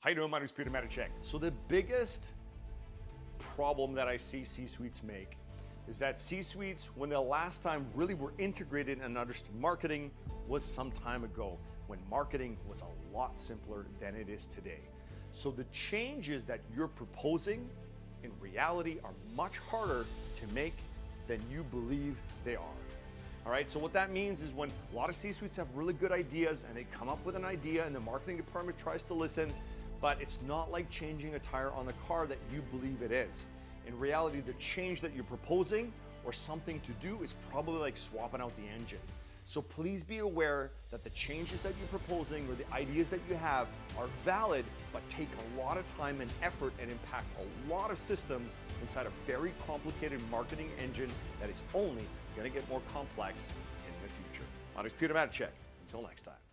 How you doing? My name is Peter Matichek. So the biggest problem that I see C-suites make is that C-suites, when the last time really were integrated and understood marketing was some time ago, when marketing was a lot simpler than it is today. So the changes that you're proposing in reality are much harder to make than you believe they are. All right, so what that means is when a lot of C-suites have really good ideas and they come up with an idea and the marketing department tries to listen, but it's not like changing a tire on the car that you believe it is. In reality, the change that you're proposing or something to do is probably like swapping out the engine. So please be aware that the changes that you're proposing or the ideas that you have are valid, but take a lot of time and effort and impact a lot of systems inside a very complicated marketing engine that is only gonna get more complex in the future. My name is Peter Matichek. Until next time.